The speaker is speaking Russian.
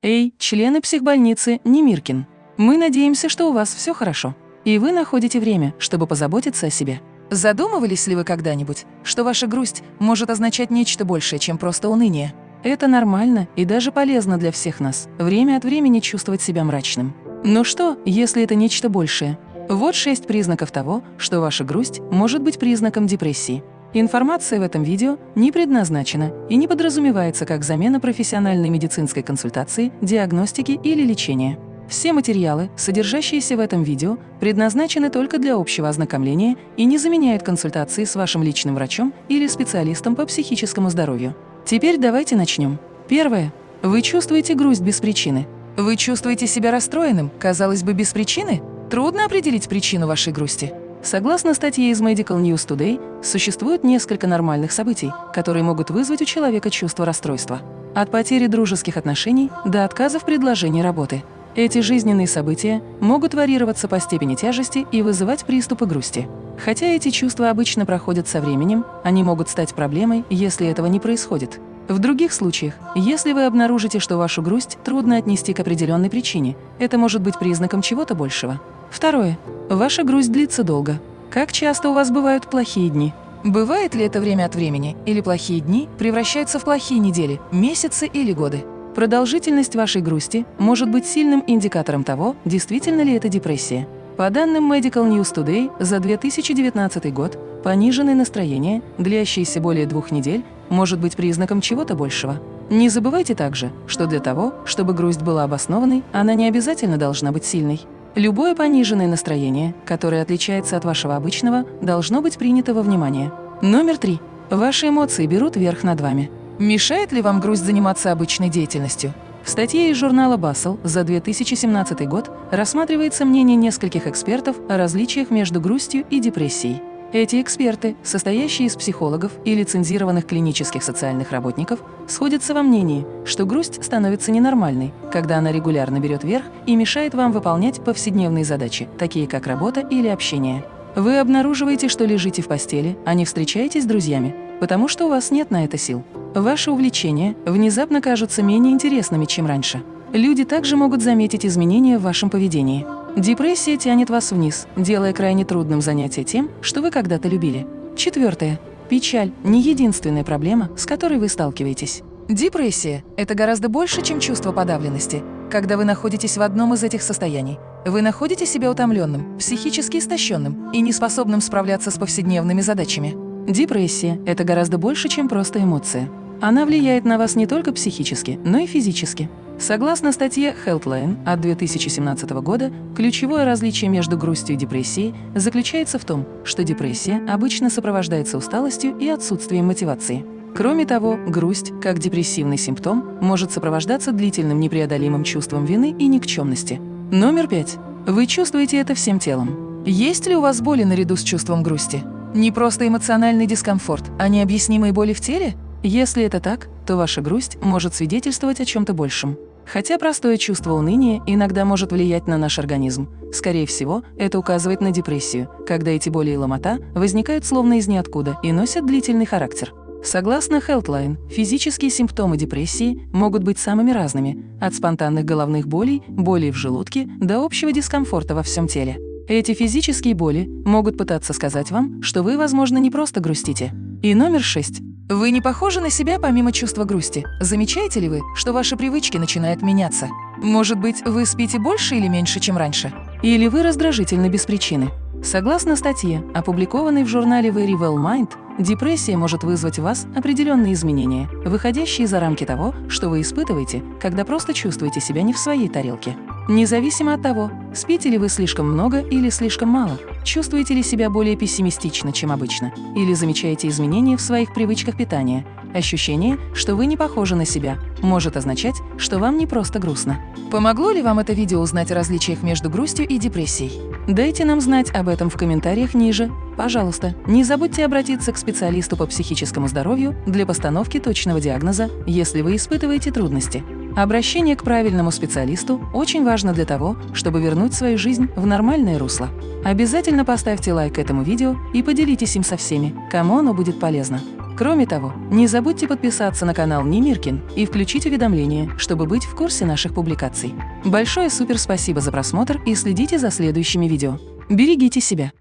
Эй, члены психбольницы Немиркин. Мы надеемся, что у вас все хорошо. И вы находите время, чтобы позаботиться о себе. Задумывались ли вы когда-нибудь, что ваша грусть может означать нечто большее, чем просто уныние? Это нормально и даже полезно для всех нас – время от времени чувствовать себя мрачным. Но что, если это нечто большее? Вот шесть признаков того, что ваша грусть может быть признаком депрессии. Информация в этом видео не предназначена и не подразумевается как замена профессиональной медицинской консультации, диагностики или лечения. Все материалы, содержащиеся в этом видео, предназначены только для общего ознакомления и не заменяют консультации с вашим личным врачом или специалистом по психическому здоровью. Теперь давайте начнем. Первое. Вы чувствуете грусть без причины. Вы чувствуете себя расстроенным, казалось бы, без причины? Трудно определить причину вашей грусти. Согласно статье из Medical News Today, существует несколько нормальных событий, которые могут вызвать у человека чувство расстройства. От потери дружеских отношений до отказа в предложении работы. Эти жизненные события могут варьироваться по степени тяжести и вызывать приступы грусти. Хотя эти чувства обычно проходят со временем, они могут стать проблемой, если этого не происходит. В других случаях, если вы обнаружите, что вашу грусть трудно отнести к определенной причине, это может быть признаком чего-то большего. Второе. Ваша грусть длится долго. Как часто у вас бывают плохие дни? Бывает ли это время от времени, или плохие дни превращаются в плохие недели, месяцы или годы? Продолжительность вашей грусти может быть сильным индикатором того, действительно ли это депрессия. По данным Medical News Today, за 2019 год пониженное настроение, длящееся более двух недель, может быть признаком чего-то большего. Не забывайте также, что для того, чтобы грусть была обоснованной, она не обязательно должна быть сильной. Любое пониженное настроение, которое отличается от вашего обычного, должно быть принято во внимание. Номер три. Ваши эмоции берут верх над вами. Мешает ли вам грусть заниматься обычной деятельностью? В статье из журнала Bustle за 2017 год рассматривается мнение нескольких экспертов о различиях между грустью и депрессией. Эти эксперты, состоящие из психологов и лицензированных клинических социальных работников, сходятся во мнении, что грусть становится ненормальной, когда она регулярно берет верх и мешает вам выполнять повседневные задачи, такие как работа или общение. Вы обнаруживаете, что лежите в постели, а не встречаетесь с друзьями, потому что у вас нет на это сил. Ваши увлечения внезапно кажутся менее интересными, чем раньше. Люди также могут заметить изменения в вашем поведении. Депрессия тянет вас вниз, делая крайне трудным занятие тем, что вы когда-то любили. Четвертое. Печаль – не единственная проблема, с которой вы сталкиваетесь. Депрессия – это гораздо больше, чем чувство подавленности. Когда вы находитесь в одном из этих состояний, вы находите себя утомленным, психически истощенным и неспособным справляться с повседневными задачами. Депрессия – это гораздо больше, чем просто эмоция. Она влияет на вас не только психически, но и физически. Согласно статье Healthline от 2017 года, ключевое различие между грустью и депрессией заключается в том, что депрессия обычно сопровождается усталостью и отсутствием мотивации. Кроме того, грусть, как депрессивный симптом, может сопровождаться длительным непреодолимым чувством вины и никчемности. Номер пять. Вы чувствуете это всем телом. Есть ли у вас боли наряду с чувством грусти? Не просто эмоциональный дискомфорт, а необъяснимые боли в теле? Если это так, то ваша грусть может свидетельствовать о чем-то большем. Хотя простое чувство уныния иногда может влиять на наш организм. Скорее всего, это указывает на депрессию, когда эти боли и ломота возникают словно из ниоткуда и носят длительный характер. Согласно Healthline, физические симптомы депрессии могут быть самыми разными – от спонтанных головных болей, болей в желудке до общего дискомфорта во всем теле. Эти физические боли могут пытаться сказать вам, что вы, возможно, не просто грустите. И номер шесть. Вы не похожи на себя помимо чувства грусти. Замечаете ли вы, что ваши привычки начинают меняться? Может быть, вы спите больше или меньше, чем раньше? Или вы раздражительны без причины? Согласно статье, опубликованной в журнале Very Well Mind, депрессия может вызвать в вас определенные изменения, выходящие за рамки того, что вы испытываете, когда просто чувствуете себя не в своей тарелке. Независимо от того, спите ли вы слишком много или слишком мало, чувствуете ли себя более пессимистично, чем обычно, или замечаете изменения в своих привычках питания, ощущение, что вы не похожи на себя, может означать, что вам не просто грустно. Помогло ли вам это видео узнать о различиях между грустью и депрессией? Дайте нам знать об этом в комментариях ниже. Пожалуйста, не забудьте обратиться к специалисту по психическому здоровью для постановки точного диагноза, если вы испытываете трудности. Обращение к правильному специалисту очень важно для того, чтобы вернуть свою жизнь в нормальное русло. Обязательно поставьте лайк этому видео и поделитесь им со всеми, кому оно будет полезно. Кроме того, не забудьте подписаться на канал Немиркин и включить уведомления, чтобы быть в курсе наших публикаций. Большое супер спасибо за просмотр и следите за следующими видео. Берегите себя!